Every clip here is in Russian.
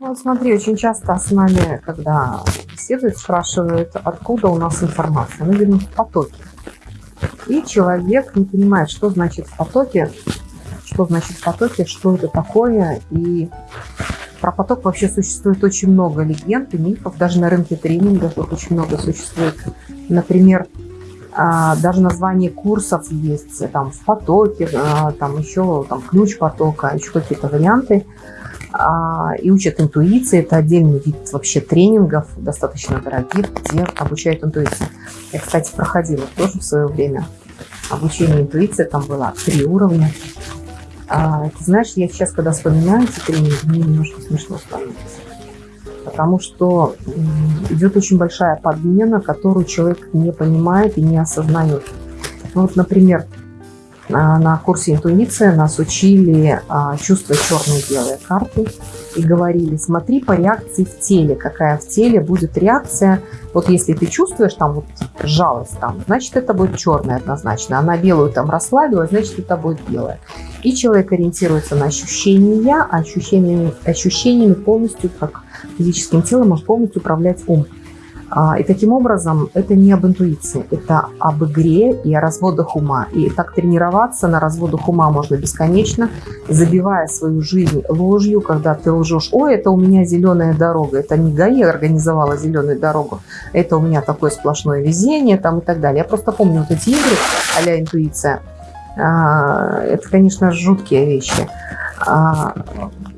Вот смотри, очень часто с нами, когда беседуют, спрашивают, откуда у нас информация. Мы говорим в потоке. И человек не понимает, что значит в потоке, что значит в потоке, что это такое. И про поток вообще существует очень много легенд и мифов. Даже на рынке тренингов их очень много существует. Например, а, даже название курсов есть, там в потоке, а, там еще там, ключ потока, еще какие-то варианты. А, и учат интуиции. Это отдельный вид вообще тренингов, достаточно дорогих, где обучают интуиции. Я, кстати, проходила тоже в свое время обучение интуиции. Там было три уровня. А, ты знаешь, я сейчас, когда вспоминаю эти тренинги, мне немножко смешно становится. Потому что идет очень большая подмена, которую человек не понимает и не осознает. Ну, вот, например, на курсе интуиция нас учили а, чувствовать черные и белые карты и говорили, смотри по реакции в теле, какая в теле будет реакция. Вот если ты чувствуешь там вот жалость, там, значит это будет черная однозначно, она белую там расслабилась, значит это будет белая. И человек ориентируется на ощущения, а ощущениями, ощущениями полностью, как физическим телом, может полностью управлять ум. А, и таким образом это не об интуиции, это об игре и о разводах ума. И так тренироваться на разводах ума можно бесконечно, забивая свою жизнь ложью, когда ты лжешь, ой, это у меня зеленая дорога, это не ГАИ организовала зеленую дорогу, это у меня такое сплошное везение там и так далее. Я просто помню вот эти игры а интуиция. А, это, конечно, жуткие вещи.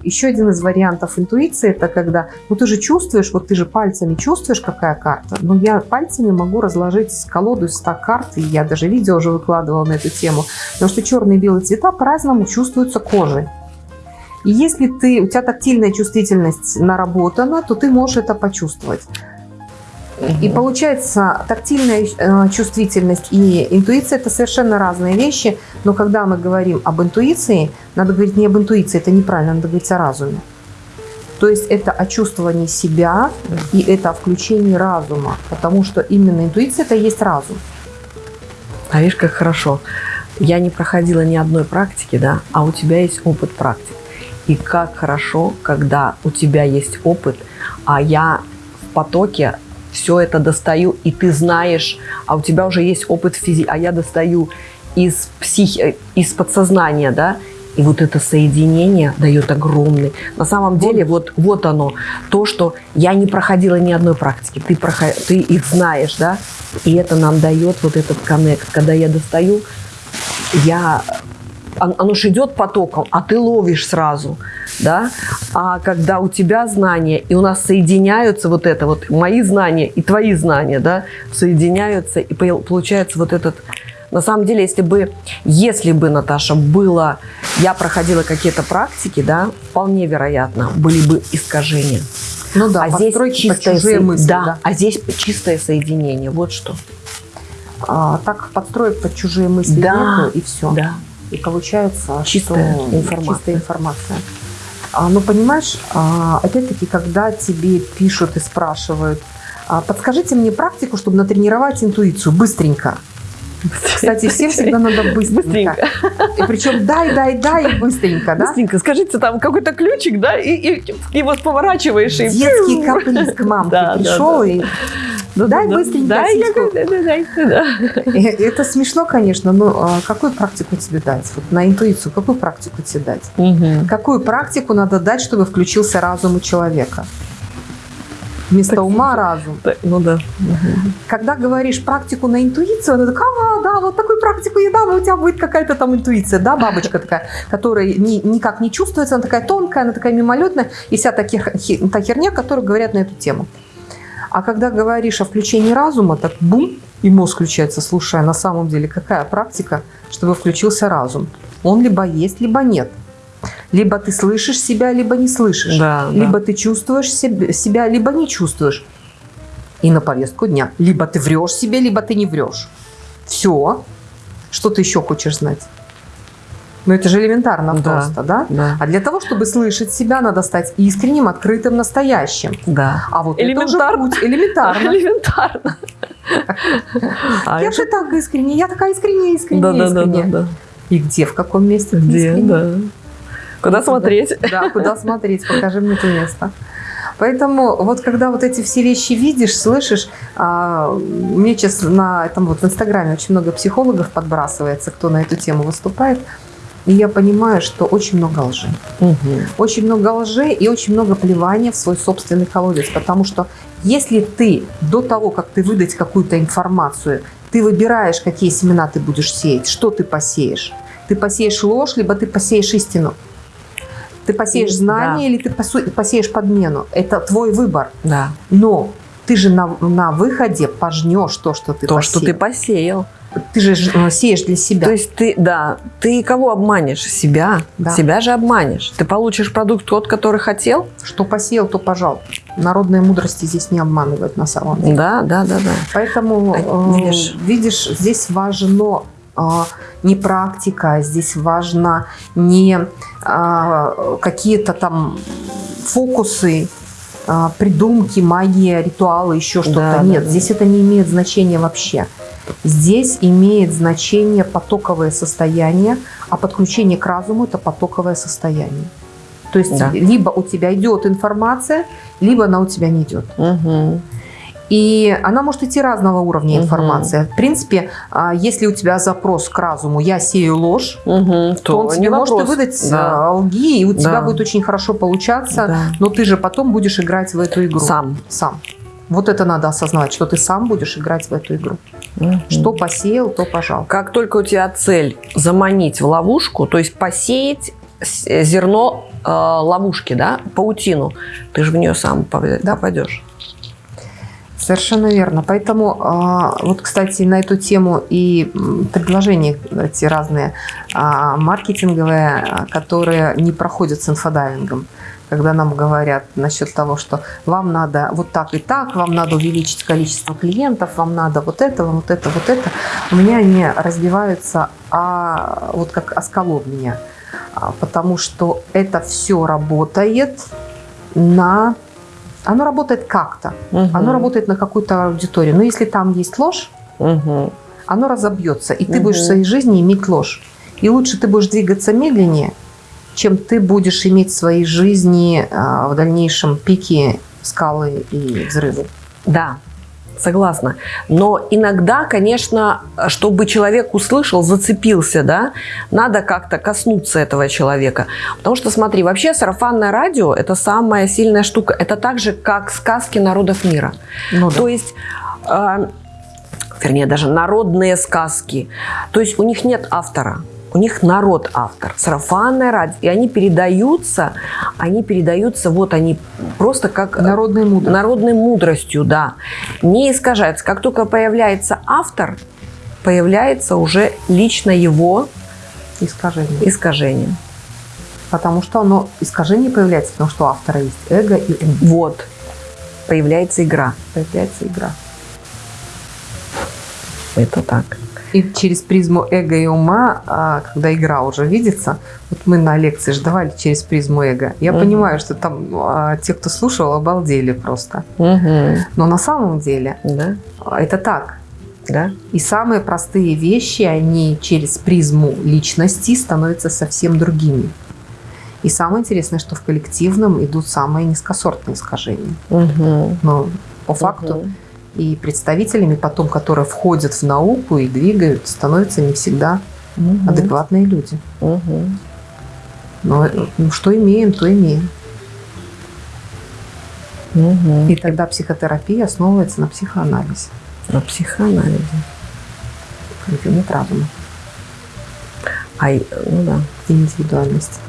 Еще один из вариантов интуиции – это когда, ну ты же чувствуешь, вот ты же пальцами чувствуешь, какая карта, но я пальцами могу разложить колоду из 100 карт, и я даже видео уже выкладывала на эту тему, потому что черные и белые цвета по-разному чувствуются кожей. И если ты, у тебя тактильная чувствительность наработана, то ты можешь это почувствовать. И получается, тактильная э, чувствительность и интуиция – это совершенно разные вещи. Но когда мы говорим об интуиции, надо говорить не об интуиции, это неправильно, надо говорить о разуме. То есть это о чувствовании себя и это о включении разума. Потому что именно интуиция – это и есть разум. А видишь, как хорошо. Я не проходила ни одной практики, да, а у тебя есть опыт практик. И как хорошо, когда у тебя есть опыт, а я в потоке все это достаю, и ты знаешь, а у тебя уже есть опыт физи, а я достаю из, психи, из подсознания, да, и вот это соединение дает огромный. На самом деле, вот, вот оно, то, что я не проходила ни одной практики, ты, проход, ты их знаешь, да, и это нам дает вот этот коннект. Когда я достаю, я оно же идет потоком, а ты ловишь сразу, да. А когда у тебя знания, и у нас соединяются вот это вот, мои знания и твои знания, да, соединяются, и получается вот этот... На самом деле, если бы, если бы, Наташа, было, я проходила какие-то практики, да, вполне вероятно, были бы искажения. Ну да, а здесь чистое со... мысли, да, да, а здесь чистое соединение, вот что. А, так подстроить под чужие мысли да, нету, и все. Да. И получается, чистая что информация. Чистая информация. А, ну, понимаешь, а, опять-таки, когда тебе пишут и спрашивают, а, подскажите мне практику, чтобы натренировать интуицию быстренько. Кстати, всем всегда надо быстренько. быстренько. И причем дай, дай, дай и быстренько, да? Быстренько. Скажите, там какой-то ключик, да, и, и, и вот поворачиваешь. Детский и... каприз к мамке да, пришел да, да. и ну, дай да, быстренько да, сиську. Да, да, да, да. Это смешно, конечно, но а, какую практику тебе дать? Вот на интуицию какую практику тебе дать? Угу. Какую практику надо дать, чтобы включился разум у человека? Вместо так, ума разум. Так, ну да. Когда говоришь практику на интуицию, она такая, а, да, вот такую практику я дам, у тебя будет какая-то там интуиция, да, бабочка такая, которая ни, никак не чувствуется, она такая тонкая, она такая мимолетная, и вся та, хер, та херня, которую говорят на эту тему. А когда говоришь о включении разума, так бум, и мозг включается, слушая, на самом деле какая практика, чтобы включился разум? Он либо есть, либо нет. Либо ты слышишь себя, либо не слышишь. Да, либо да. ты чувствуешь себя, либо не чувствуешь. И на повестку дня. Либо ты врешь себе, либо ты не врешь. Все. Что ты еще хочешь знать? Ну, это же элементарно да, просто, да? да? А для того, чтобы слышать себя, надо стать искренним, открытым, настоящим. Да. А вот элементарно. это уже путь. Элементарно. Элементарно. Я же так искренне, я такая искренняя, искренняя, искренняя. Да, да, да. И где, в каком месте Где, да. Куда смотреть? Да, куда смотреть, покажи мне это место. Поэтому вот когда вот эти все вещи видишь, слышишь, а, мне сейчас на этом вот в Инстаграме очень много психологов подбрасывается, кто на эту тему выступает, и я понимаю, что очень много лжи. Угу. Очень много лжи и очень много плевания в свой собственный колодец, потому что если ты до того, как ты выдать какую-то информацию, ты выбираешь, какие семена ты будешь сеять, что ты посеешь. Ты посеешь ложь, либо ты посеешь истину. Ты посеешь знание да. или ты посеешь подмену. Это твой выбор. Да. Но ты же на, на выходе пожнешь то, что ты то, посеял. что ты посеял. Ты же э, сеешь для себя. То есть ты, да, ты кого обманешь? Себя. Да. Себя же обманешь. Ты получишь продукт тот, который хотел. Что посеял, то пожал. Народные мудрости здесь не обманывают на самом деле. Да, да, да, да. Поэтому, а, видишь, э, видишь здесь важно не практика, здесь важно не а, какие-то там фокусы, а, придумки, магия, ритуалы, еще что-то. Да, Нет, да, здесь да. это не имеет значения вообще. Здесь имеет значение потоковое состояние, а подключение к разуму – это потоковое состояние. То есть да. либо у тебя идет информация, либо она у тебя не идет. Угу. И она может идти разного уровня информации. Угу. В принципе, а, если у тебя запрос к разуму «я сею ложь», угу, то, то он тебе может вопрос. выдать да. А, лги, и у тебя будет очень хорошо получаться, да. но ты же потом будешь играть в эту игру. Сам. Сам. Вот это надо осознавать, что ты сам будешь играть в эту игру. Угу. Что посеял, то пожал. Как только у тебя цель заманить в ловушку, то есть посеять зерно э, ловушки, да, паутину, ты же в нее сам попадешь. Совершенно верно. Поэтому, а, вот, кстати, на эту тему и предложения эти разные а, маркетинговые, которые не проходят с инфодайвингом когда нам говорят насчет того, что вам надо вот так и так, вам надо увеличить количество клиентов, вам надо вот это, вот это, вот это. У меня они разбиваются а, вот как осколов меня, потому что это все работает на оно работает как-то. Угу. Оно работает на какую-то аудиторию. Но если там есть ложь, угу. оно разобьется. И ты угу. будешь в своей жизни иметь ложь. И лучше ты будешь двигаться медленнее, чем ты будешь иметь в своей жизни а, в дальнейшем пики, скалы и взрывы. Да, согласна. Но иногда, конечно, чтобы человек услышал, зацепился, да, надо как-то коснуться этого человека. Потому что, смотри, вообще сарафанное радио – это самая сильная штука. Это так же, как сказки народов мира. Ну, да. То есть… Э, вернее, даже народные сказки. То есть у них нет автора у них народ автор, сарафанное радио, и они передаются, они передаются, вот они просто как народной мудростью, народной мудростью да, не искажаются. Как только появляется автор, появляется уже лично его искажение. искажение. Потому что оно, искажение появляется, потому что у автора есть эго и ум. Вот, появляется игра. Появляется игра. Это так. И через призму эго и ума, а, когда игра уже видится, вот мы на лекции же давали через призму эго. Я угу. понимаю, что там а, те, кто слушал, обалдели просто. Угу. Но на самом деле да. это так. Да. И самые простые вещи, они через призму личности становятся совсем другими. И самое интересное, что в коллективном идут самые низкосортные искажения. Угу. Но по факту угу и представителями потом, которые входят в науку и двигают, становятся не всегда угу. адекватные люди. Угу. Но ну, что имеем, то имеем. Угу. И тогда психотерапия основывается на психоанализе. На психоанализе. Нет разума. А, ну да. Индивидуальность.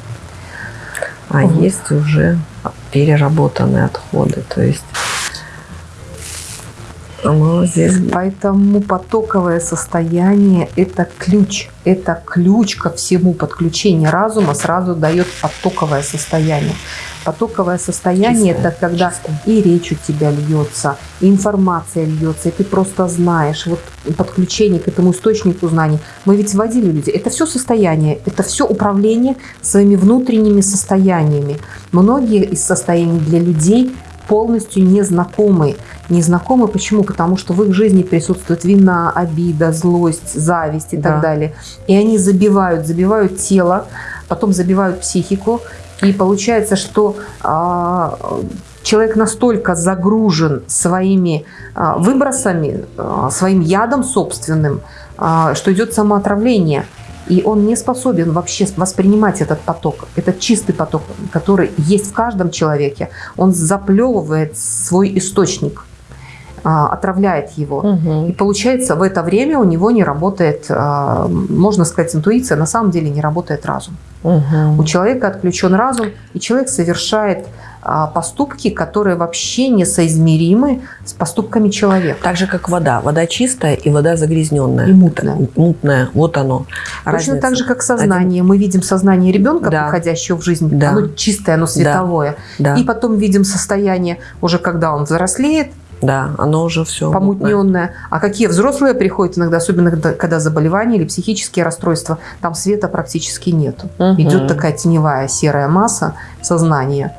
А вот. есть уже переработанные отходы. То есть Молодец. Поэтому потоковое состояние – это ключ. Это ключ ко всему. Подключение разума сразу дает потоковое состояние. Потоковое состояние – это когда чистое. и речь у тебя льется, и информация льется, и ты просто знаешь. Вот подключение к этому источнику знаний. Мы ведь вводили людей. Это все состояние, это все управление своими внутренними состояниями. Многие из состояний для людей полностью незнакомы. Незнакомы почему? Потому что в их жизни присутствует вина, обида, злость, зависть и Да. так далее. И они забивают, забивают тело, потом забивают психику. И получается, что а, человек настолько загружен своими а, выбросами, а, своим ядом собственным, а, что идет самоотравление. И он не способен вообще воспринимать этот поток, этот чистый поток, который есть в каждом человеке. Он заплевывает свой источник, а, отравляет его. Мгм. И получается, в это время у него не работает, а, можно сказать, интуиция, на самом деле не работает разум. Мгм. У человека отключен разум, и человек совершает поступки, которые вообще несоизмеримы с поступками человека. Так же, как вода. Вода чистая и вода загрязненная. И мутная. Мутная. Вот оно. Точно Разница. так же, как сознание. Мы видим сознание ребенка, Да. приходящего в жизнь. Да. Оно чистое, оно световое. Да, И потом видим состояние, уже когда он взрослеет, да, оно уже все помутненное. А какие взрослые приходят иногда, особенно когда, когда заболевания или психические расстройства, там света практически нету. Идет такая теневая серая масса сознания.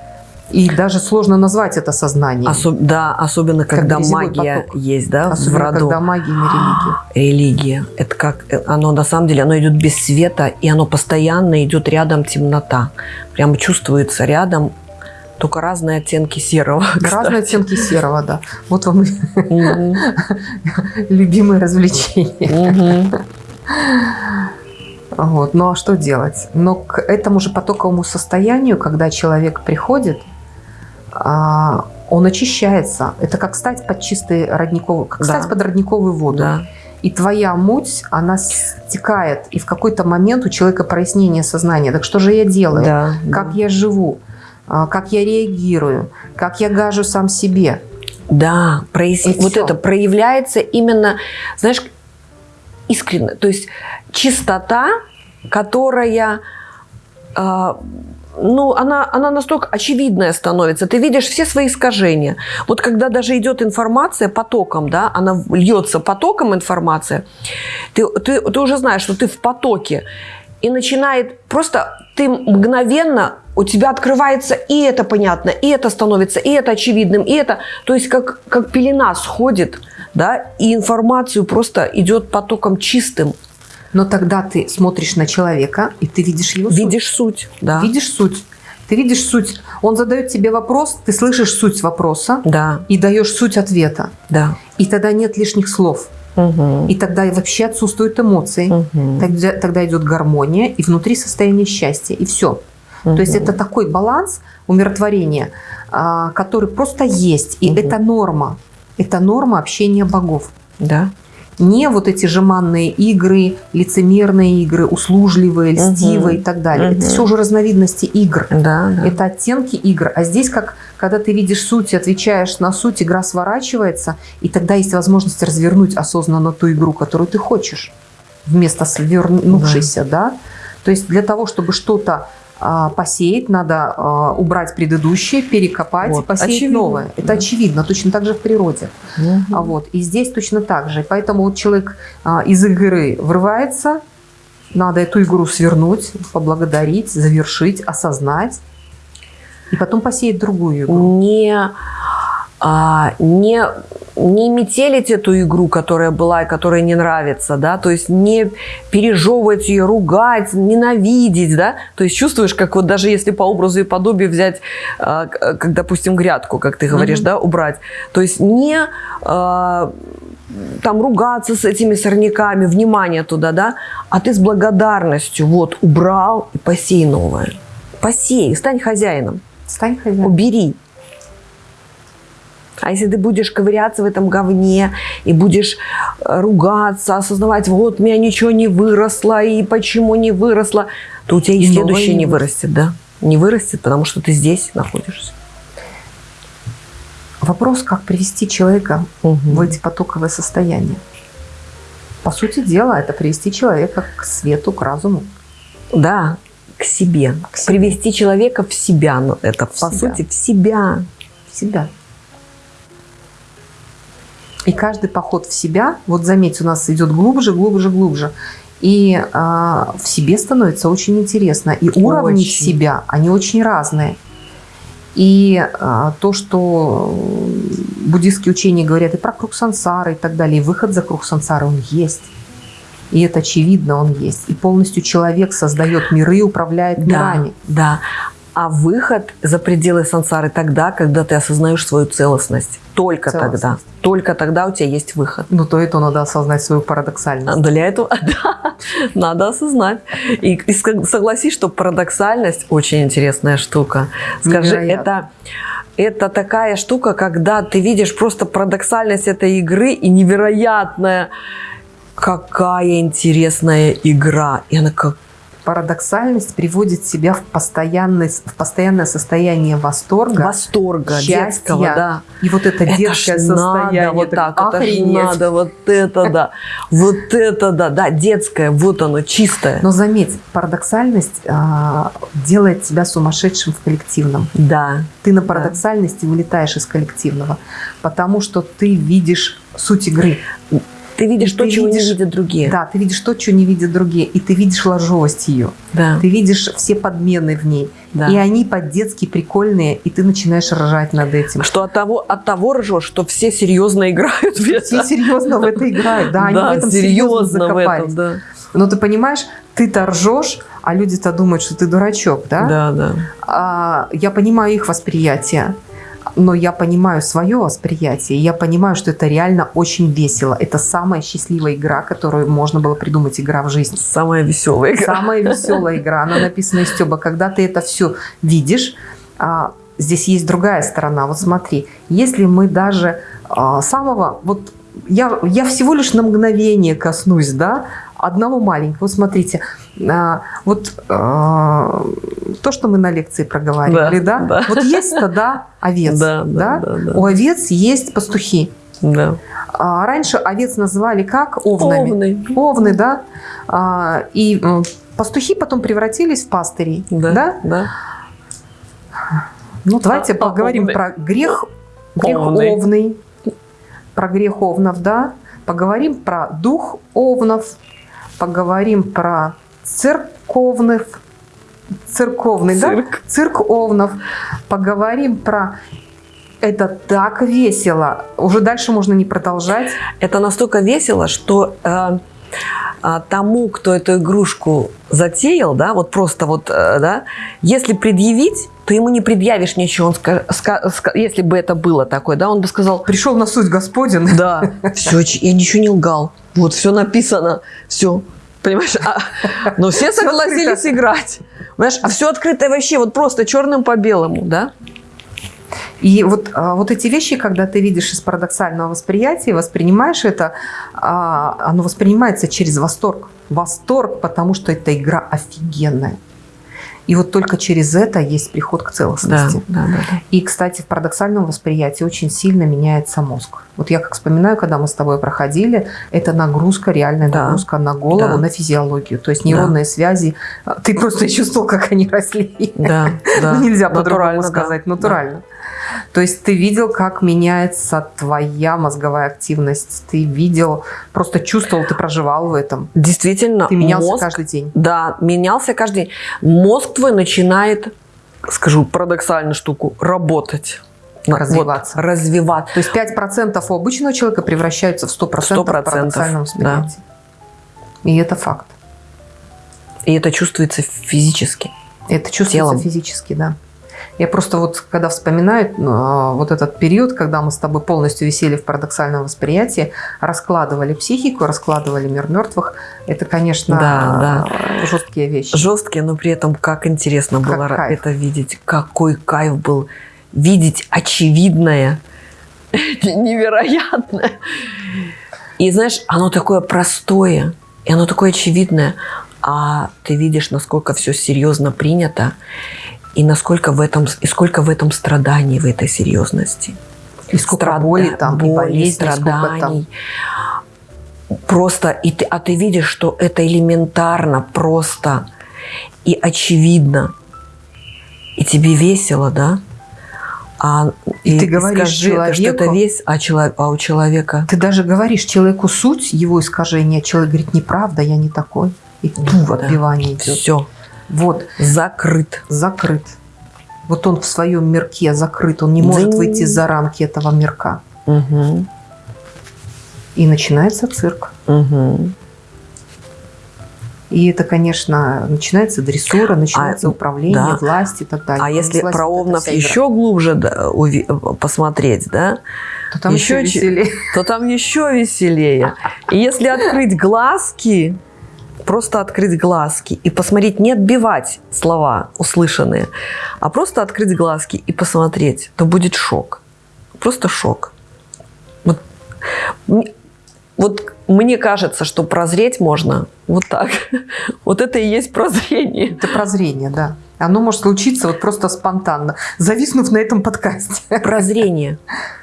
И даже сложно назвать это сознание. да, особенно Как когда магия поток. есть, да, в Особенно роду. когда магия не религия. Религия. Это как э, оно на самом деле, оно идет без света, и оно постоянно идет рядом темнота. Прямо чувствуется рядом только разные оттенки серого. Разные оттенки серого, да. Вот вам развлечения. Мгм. Вот. Ну а что делать? Но к этому же потоковому состоянию, когда человек приходит, он очищается. Это как стать под чистый родниковый, как Да. стать под родниковую воду. Да. И твоя муть, она стекает, и в какой-то момент у человека прояснение сознания. Так что же я делаю? Да. Как я живу? А, Как я реагирую? Как я гажу сам себе? Да, прояс- И вот всё. это проявляется именно, знаешь, искренне. То есть чистота, которая, а, ну, она, она настолько очевидная становится. Ты видишь все свои искажения. Вот когда даже идет информация потоком, да, она льется потоком информация, ты, ты, ты уже знаешь, что ты в потоке. И начинает просто ты мгновенно у тебя открывается и это понятно, и это становится, и это очевидным, и это, то есть как, как пелена сходит, да, и информацию просто идет потоком чистым. Но тогда ты смотришь на человека, и ты видишь его суть. Видишь суть, да. Видишь суть. Ты видишь суть. Он задает тебе вопрос, ты слышишь суть вопроса Да, и даешь суть ответа. да. И тогда нет лишних слов. Мгм. И тогда вообще отсутствуют эмоции. Мгм. Тогда, тогда идет гармония и внутри состояние счастья. И все. То есть это такой баланс умиротворения, а, который просто есть. И Мгм. это норма. Это норма общения богов. Да. Не вот эти жеманные игры, лицемерные игры, услужливые, льстивые и так далее. Мгм. Это все уже разновидности игр. Да, да. Это оттенки игр. А здесь, как когда ты видишь суть и отвечаешь на суть, игра сворачивается, и тогда есть возможность развернуть осознанно ту игру, которую ты хочешь, вместо свернувшейся, да. То есть для того, чтобы что-то а, посеять, надо а, убрать предыдущее, перекопать, Вот. посеять Очевидно. новое. Это Да. очевидно, точно так же в природе. Мгм. А вот. И здесь точно так же. Поэтому вот человек а, из игры врывается, надо эту игру свернуть, поблагодарить, завершить, осознать, и потом посеять другую игру. не, а, не, не метелить эту игру, которая была и которая не нравится, да, то есть не пережевывать ее, ругать, ненавидеть, да, то есть чувствуешь, как вот даже если по образу и подобию взять, а, как, допустим, грядку, как ты говоришь, Мгм. да, убрать, то есть не а, там ругаться с этими сорняками, внимание туда, да, а ты с благодарностью вот убрал и посей новое. Посей, стань хозяином. Стань хозяином. Убери. А если ты будешь ковыряться в этом говне и будешь э, ругаться, осознавать, вот у меня ничего не выросло и почему не выросло, то у тебя и, следующее не вырастет, да? Не вырастет, потому что ты здесь находишься. Вопрос, как привести человека в эти потоковые состояния. По сути дела, это привести человека к свету, к разуму. Да, к себе. К себе. Привести человека в себя. Это, В по себя. сути, в себя. в себя. И каждый поход в себя, вот заметь, у нас идет глубже, глубже, глубже. И а, в себе становится очень интересно. И уровни Очень. себя, они очень разные. И а, то, что буддистские учения говорят и про круг сансары и так далее, и выход за круг сансары, он есть. И это очевидно, он есть. И полностью человек создает миры и управляет Да, мирами. да. А выход за пределы сансары тогда, когда ты осознаешь свою целостность. Только Целостность. тогда. Только тогда у тебя есть выход. Но то это надо осознать свою парадоксальность. А Для этого да, надо осознать. И, и сог- согласись, что парадоксальность очень интересная штука. Скажи, Невероятно. это, это такая штука, когда ты видишь просто парадоксальность этой игры и невероятная, какая интересная игра. И она как Парадоксальность приводит себя в, постоянный, в постоянное состояние восторга. восторга счастья. детского, да. И вот это, Это детское состояние. надо вот так, это ж охренеть. надо вот это, да. Вот это, да, да, детское, вот оно, чистое. Но заметь, парадоксальность а, делает тебя сумасшедшим в коллективном. Да, Ты на парадоксальности вылетаешь из коллективного, потому что ты видишь суть игры. Ты видишь И то, ты чего видишь- не видят другие. Да, ты видишь то, что не видят другие, и ты видишь ложовость ее. Да, Ты видишь все подмены в ней. да. И они по-детски прикольные, и ты начинаешь ржать над этим. Что от того, от того ржешь, что все серьезно играют в это. Все серьезно в это играют, да, они в этом серьезно серьезно в закопались. этом, да. Но ты понимаешь, ты-то ржешь, а люди-то думают, что ты дурачок, да? Да, да. А, я понимаю их восприятие, но я понимаю свое восприятие. Я понимаю, что это реально очень весело. Это самая счастливая игра, которую можно было придумать, игра в жизни. Самая веселая игра. Самая веселая игра, она написана из Стеба. Когда ты это все видишь, а, здесь есть другая сторона. Вот смотри, если мы даже а, самого, вот я, я всего лишь на мгновение коснусь, да, одного маленького. Вот смотрите, а, вот а, то, что мы на лекции проговаривали, Да, да, да. вот есть стада овец, Да, да, да, да, да. у овец есть пастухи. Да. А, раньше овец называли как? Овнами. Овны. Овны, да. А, и пастухи потом превратились в пастырей. Да, Да? да. Ну, давайте А, поговорим овны. про грех, грех Овны. овный. Про грех овнов, да. Поговорим про дух овнов. Поговорим про церковных. Церковный, да? Цирк. Цирк овнов. Поговорим про... Это так весело. Уже дальше можно не продолжать. Это настолько весело, что э, а, тому, кто эту игрушку затеял, да, вот просто вот, э, да, если предъявить, то ему не предъявишь ничего. Он ска- ска- ска- если бы это было такое, да, он бы сказал, Пришел на суть Господень. да, все, я ничего не лгал, вот все написано, все. Понимаешь, а- но все согласились играть. Понимаешь, а все открытое вообще, вот просто черным по белому, да? И вот, а, вот эти вещи, когда ты видишь из парадоксального восприятия, воспринимаешь это, а, оно воспринимается через восторг. Восторг, потому что эта игра офигенная. И вот только через это есть приход к Да, целостности. да, да. да. И, кстати, в парадоксальном восприятии очень сильно меняется мозг. Вот я как вспоминаю, когда мы с тобой проходили, это нагрузка, реальная Да. нагрузка на голову, Да. на физиологию. То есть нейронные связи, а, ты просто чувствовал, как они росли. Да, да. Ну, нельзя по-другому Натурально, да. То есть ты видел, как меняется твоя мозговая активность, ты видел, просто чувствовал, ты проживал в этом. Действительно, Ты менялся мозг, каждый день. Да, менялся каждый день. Мозг твой начинает, скажу парадоксальную штуку, работать. Развиваться. Вот, развиваться. То есть 5% у обычного человека превращаются в 100%, 100%, в парадоксальном да. восприятии. И это факт. И это чувствуется физически. Это чувствуется Телом. физически, да. Я просто вот, когда вспоминаю ну, вот этот период, когда мы с тобой полностью висели в парадоксальном восприятии, раскладывали психику, раскладывали мир мертвых, это, конечно, Да, жесткие вещи. Жесткие, но при этом как интересно Как было кайф. это видеть. Какой кайф был видеть очевидное, невероятное. И знаешь, оно такое простое, и оно такое очевидное, а ты видишь, насколько все серьезно принято, и насколько в этом, и сколько в этом страданий, в этой серьезности. И сколько Страда- боли там, и боли, сколько там. страданий. Просто, и ты, а ты видишь, что это элементарно, просто и очевидно. И тебе весело, да? А, И ты говоришь скажи, это, что это человеку- весь, а, чело- а у человека... Ты даже говоришь человеку суть его искажения, человек говорит, неправда, я не такой. И ту в Да. отбивание идет. Все, Вот, закрыт. закрыт. Вот он в своем мирке закрыт, он не может Дзынь. выйти за рамки этого мирка. Угу. И начинается цирк. Угу. И это, конечно, начинается дрессура, начинается А, управление, да. власть и так далее. А если Власть про Овнов игра. еще глубже да, уви- посмотреть, да, то там еще, еще веселее. то там еще веселее. И если открыть глазки, просто открыть глазки и посмотреть, не отбивать слова услышанные, а просто открыть глазки и посмотреть, то будет шок. Просто шок. Вот, вот мне кажется, что прозреть можно вот так. Вот это и есть прозрение. Это прозрение, да. Оно может случиться вот просто спонтанно, зависнув на этом подкасте. Прозрение.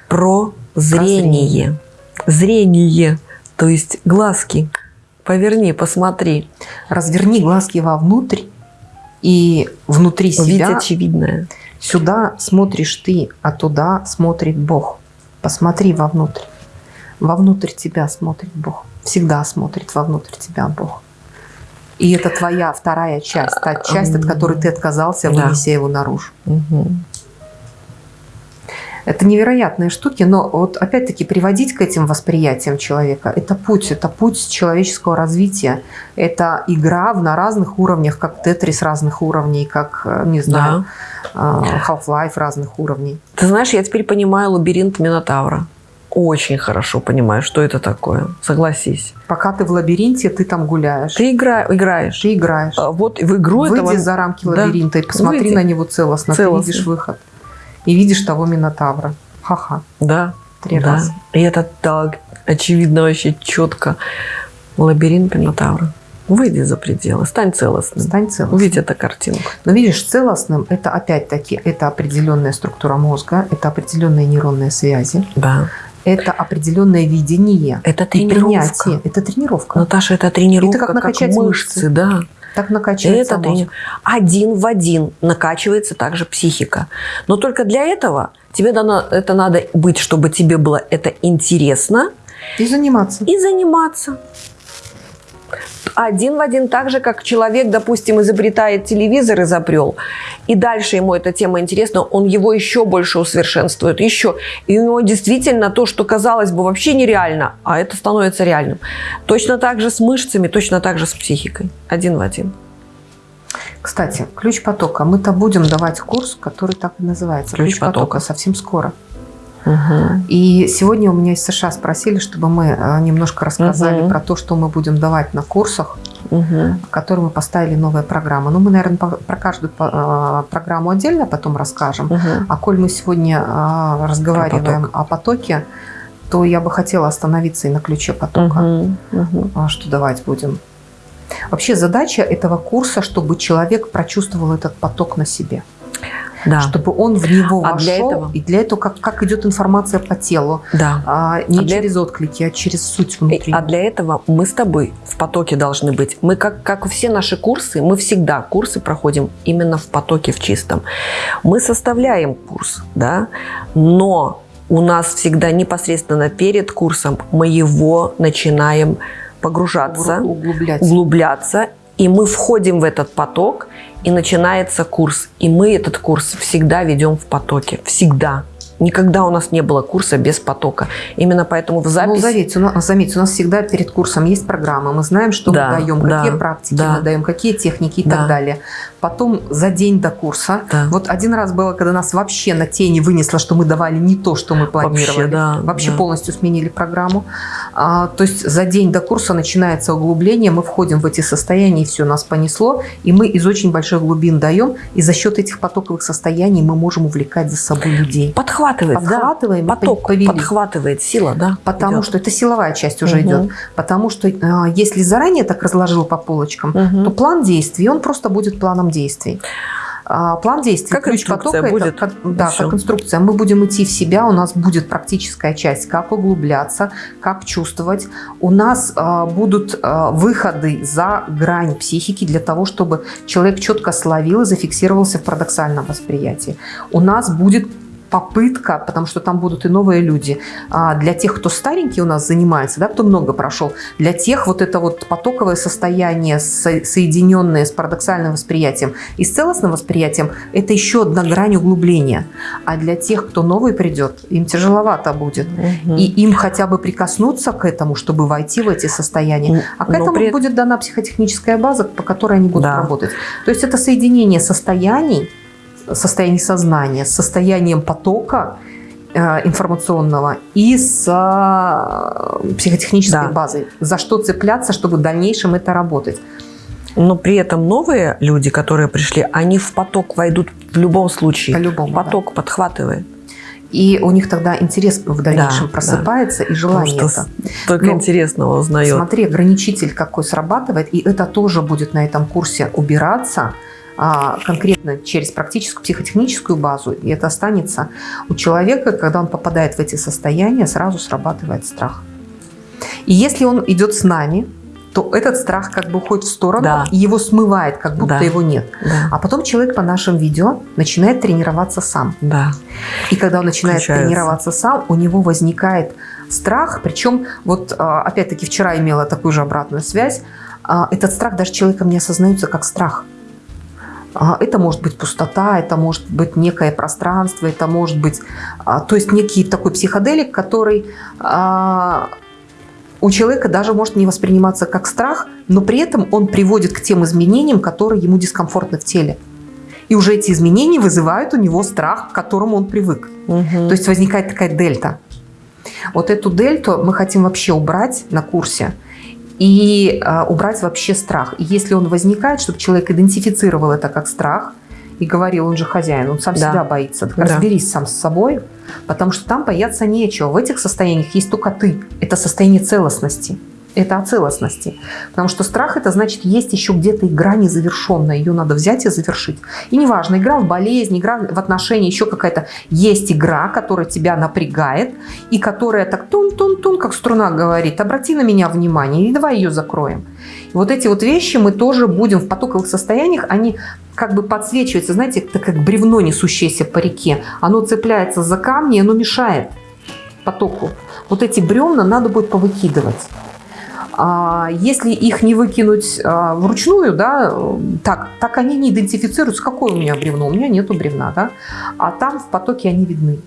Прозрение. Зрение. То есть глазки. Поверни, посмотри. Разверни глазки вовнутрь, и внутри Увидеть себя очевидное. сюда смотришь ты, а туда смотрит Бог. Посмотри вовнутрь. Вовнутрь тебя смотрит Бог. Всегда смотрит вовнутрь тебя Бог. И это твоя вторая часть, та часть, от которой ты отказался, Да. вынеся его наружу. Мгм. Это невероятные штуки, но вот опять-таки приводить к этим восприятиям человека – это путь, это путь человеческого развития. Это игра в- на разных уровнях, как Тетрис разных уровней, как, э, не знаю, э, Half-Life разных уровней. Ты знаешь, я теперь понимаю лабиринт Минотавра. Очень хорошо понимаю, что это такое. Согласись. Пока ты в лабиринте, ты там гуляешь, Ты игра, играешь. ты играешь. А Вот в игру Выйди этого... за рамки Да. лабиринта и посмотри Выйди. на него целостно, Целостно. ты видишь выход. И видишь того Минотавра. Ха-ха, Да. три да. раза. И это так очевидно, вообще четко. Лабиринт Минотавра. Выйди за пределы, стань целостным. Стань целостным. Увидь эту картинку. Но видишь, целостным это опять-таки это определенная структура мозга, это определенные нейронные связи, Да. это определенное видение Это тренировка. принятие. Это тренировка. Наташа, это тренировка, Это как как, мышцы, мышцы. да. Так накачивается Это мозг. Один в один накачивается также психика. Но только для этого тебе дано, это надо быть, чтобы тебе было это интересно И заниматься. и заниматься. Один в один, так же, как человек, допустим, изобретает телевизор, изобрел, и дальше ему эта тема интересна, он его еще больше усовершенствует, еще. И у него действительно то, что казалось бы вообще нереально, а это становится реальным. Точно так же с мышцами, точно так же с психикой. Один в один. Кстати, ключ потока. Мы-то будем давать курс, который так и называется. Ключ Ключ, потока. потока. совсем скоро. И сегодня у меня из США спросили, чтобы мы э, немножко рассказали Мгм. про то, что мы будем давать на курсах, в которые мы поставили новые программы. Ну, мы, наверное, про каждую э, программу отдельно потом расскажем. Мгм. А коль мы сегодня э, разговариваем о потоке, то я бы хотела остановиться и на ключе потока. Мгм. А что давать будем? Вообще задача этого курса, чтобы человек прочувствовал этот поток на себе. Да, Чтобы он в него А вошел. для этого? И для этого как, как идет информация по телу. да. А, не А для- через отклики, а через суть И- внутри. А для этого мы с тобой в потоке должны быть. Мы, как, как все наши курсы, мы всегда курсы проходим именно в потоке, в чистом. Мы составляем курс, да, но у нас всегда непосредственно перед курсом мы его начинаем погружаться, Углублять. углубляться, и мы входим в этот поток, и начинается курс. И мы этот курс всегда ведем в потоке. Всегда. Никогда у нас не было курса без потока. Именно поэтому в Ну, записи... заметьте, у нас, заметьте, у нас всегда перед курсом есть программа. Мы знаем, что Да, мы даем, да, какие практики да. мы даем, какие техники и Да. так далее. Потом за день до курса. Да. Вот один раз было, когда нас вообще на тени вынесло, что мы давали не то, что мы планировали. Вообще, да, Вообще да. полностью сменили программу. А, то есть за день до курса начинается углубление, мы входим в эти состояния, и все, нас понесло. И мы из очень больших глубин даем. И за счет этих потоковых состояний мы можем увлекать за собой людей. Подхватывает, да. Подхватываем, и Поток повели. подхватывает, сила, да. Потому идет. что это силовая часть уже Мгм. идет. Потому что а, если заранее так разложил по полочкам, Мгм. то план действий, он просто будет планом действий. А, План действий, Как ключ потока, будет, это, как, да, всё. как инструкция. Мы будем идти в себя, у нас будет практическая часть, как углубляться, как чувствовать. У нас а, будут а, выходы за грань психики для того, чтобы человек четко словил и зафиксировался в парадоксальном восприятии. У нас будет попытка, потому что там будут и новые люди. А для тех, кто старенький у нас занимается, да, кто много прошел, для тех вот это вот потоковое состояние, соединенное с парадоксальным восприятием и с целостным восприятием, это еще одна грань углубления. А для тех, кто новый придет, им тяжеловато будет. Угу. И им хотя бы прикоснуться к этому, чтобы войти в эти состояния. А к этому при... будет дана психотехническая база, по которой они будут да. работать. То есть это соединение состояний, состояние сознания, с состоянием потока э, информационного и с э, психотехнической да. базой. За что цепляться, чтобы в дальнейшем это работать. Но при этом новые люди, которые пришли, они в поток войдут в любом случае. По-любому, поток да. подхватывает. И у них тогда интерес в дальнейшем да, просыпается да. и желание Потому это. Только Но, интересного узнает. Смотри, ограничитель какой срабатывает, и это тоже будет на этом курсе убираться – конкретно через практическую психотехническую базу, и это останется у человека, когда он попадает в эти состояния, сразу срабатывает страх. И если он идет с нами, то этот страх как бы уходит в сторону, да. и его смывает, как будто да. его нет. Да. А потом человек по нашим видео начинает тренироваться сам. Да. И когда он начинает Включается. тренироваться сам, у него возникает страх, причем вот а, опять-таки вчера имела такую же обратную связь, а, этот страх даже человеком не осознается как страх. А, это может быть пустота, это может быть некое пространство, это может быть, а, то есть некий такой психоделик, который а, у человека даже может не восприниматься как страх, но при этом он приводит к тем изменениям, которые ему дискомфортны в теле. И уже эти изменения вызывают у него страх, к которому он привык. Угу. То есть возникает такая дельта. Вот эту дельту мы хотим вообще убрать на курсе – и э, убрать вообще страх. И если он возникает, чтобы человек идентифицировал это как страх и говорил, он же хозяин, он сам да. себя боится. Так да. разберись сам с собой, потому что там бояться нечего. В этих состояниях есть только ты. Это состояние целостности это о целостности. Потому что страх это значит, есть еще где-то игра незавершенная, ее надо взять и завершить. И неважно, игра в болезнь, игра в отношении, еще какая-то есть игра, которая тебя напрягает, и которая так тун-тун-тун, как струна говорит, обрати на меня внимание, и давай ее закроем. И вот эти вот вещи мы тоже будем в потоковых состояниях, они как бы подсвечиваются, знаете, это как бревно, несущееся по реке. Оно цепляется за камни, оно мешает потоку. Вот эти бревна надо будет повыкидывать. А если их не выкинуть а, вручную, да, так, так они не идентифицируются, какое у меня бревно, у меня нету бревна, да, а там в потоке они видны.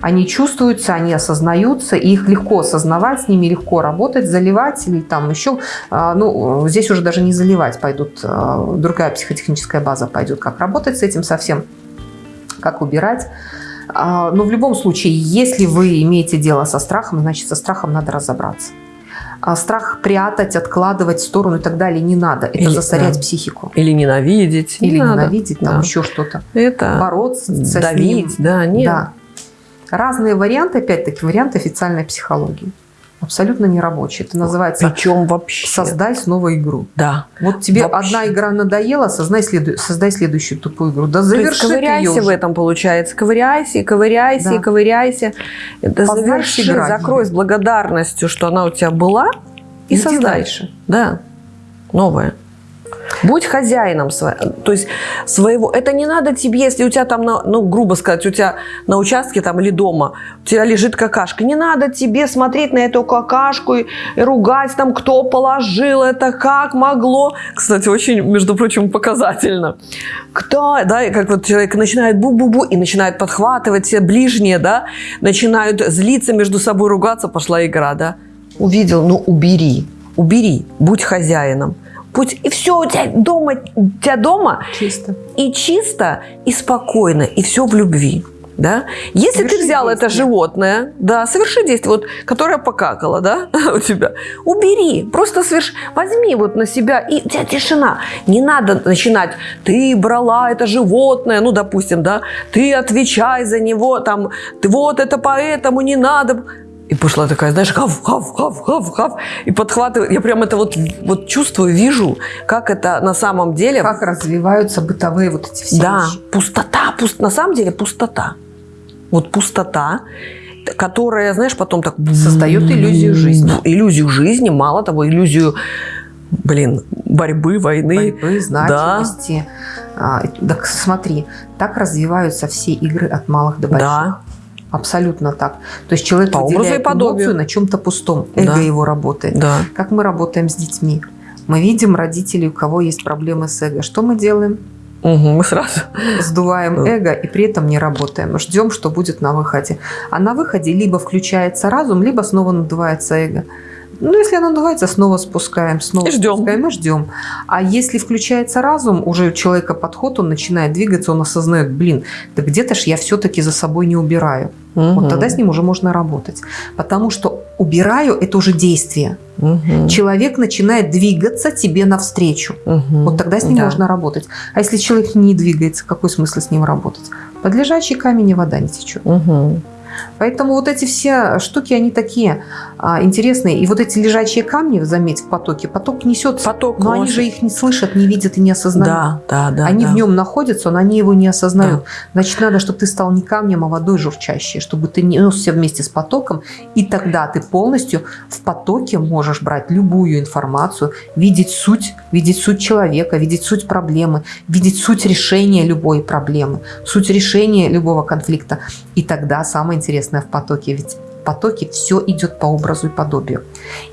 Они чувствуются, они осознаются, и их легко осознавать, с ними легко работать, заливать или там еще, а, ну, здесь уже даже не заливать пойдут, другая психотехническая база пойдет, как работать с этим совсем, как убирать. Но в любом случае, если вы имеете дело со страхом, значит, со страхом надо разобраться. А страх прятать, откладывать в сторону и так далее не надо. Это Или, засорять да. психику. Или ненавидеть. Или не ненавидеть, надо. там да. еще что-то. Это Бороться давить, с ним. да, нет. Да. Разные варианты, опять-таки, варианты официальной психологии абсолютно не рабочий. Это называется Причем вообще. «Создай снова игру». Да. Вот тебе вообще. одна игра надоела, создай, следу... создай следующую тупую игру. Да заверши ковыряйся ее в этом, получается. Ковыряйся, ковыряйся, да. ковыряйся. Это заверши, играть. закрой с благодарностью, что она у тебя была, и, и создай. дальше. Да, новое. Будь хозяином своего, то есть своего. Это не надо тебе, если у тебя там, на, ну, грубо сказать, у тебя на участке там или дома у тебя лежит какашка. Не надо тебе смотреть на эту какашку и, и ругать там, кто положил это, как могло. Кстати, очень, между прочим, показательно. Кто, да, и как вот человек начинает бу-бу-бу и начинает подхватывать все ближние, да, начинают злиться между собой, ругаться, пошла игра, да. Увидел, ну убери, убери, будь хозяином. Путь, и все у тебя дома, у тебя дома чисто. и чисто, и спокойно, и все в любви. Да? Если соверши ты взял действие. это животное, да, соверши действие, вот, которое покакало, да, у тебя, убери, просто соверши, возьми вот на себя, и у тебя тишина. Не надо начинать, ты брала это животное, ну, допустим, да, ты отвечай за него, там, ты вот это поэтому не надо. И пошла такая, знаешь, хав, хав, хав, хав, хав. И подхватывает. Я прям это вот, вот чувствую, вижу, как это на самом деле... Как развиваются бытовые вот эти все Да, вещи. пустота. Пуст, на самом деле пустота. Вот пустота, которая, знаешь, потом так... Создает иллюзию жизни. Иллюзию жизни, мало того, иллюзию блин, борьбы, войны. Борьбы, значимости. Да. А, так смотри, так развиваются все игры от малых до больших. Да. Абсолютно так. То есть человек По выделяет эмоцию на чем-то пустом. Эго да. его работает. Да. Как мы работаем с детьми? Мы видим родителей, у кого есть проблемы с эго. Что мы делаем? Угу, мы сразу сдуваем эго и при этом не работаем. Ждем, что будет на выходе. А на выходе либо включается разум, либо снова надувается эго. Ну, если оно надувается, снова спускаем, снова ждем. спускаем и ждем. А если включается разум, уже у человека подход, он начинает двигаться, он осознает, блин, да где-то ж я все-таки за собой не убираю. Угу. Вот тогда с ним уже можно работать. Потому что убираю – это уже действие. Угу. Человек начинает двигаться тебе навстречу. Угу. Вот тогда с ним да. можно работать. А если человек не двигается, какой смысл с ним работать? Под лежачий камень и вода не течет. Угу. Поэтому вот эти все штуки, они такие а, интересные. И вот эти лежачие камни, заметь, в потоке, поток несет, поток, но они же их не слышат, не видят и не осознают. Да, да, да. Они да. в нем находятся, но они его не осознают. Да. Значит, надо, чтобы ты стал не камнем, а водой журчащей, чтобы ты несся вместе с потоком, и тогда ты полностью в потоке можешь брать любую информацию, видеть суть, видеть суть человека, видеть суть проблемы, видеть суть решения любой проблемы, суть решения любого конфликта. И тогда самое интересное в потоке, ведь в потоке все идет по образу и подобию.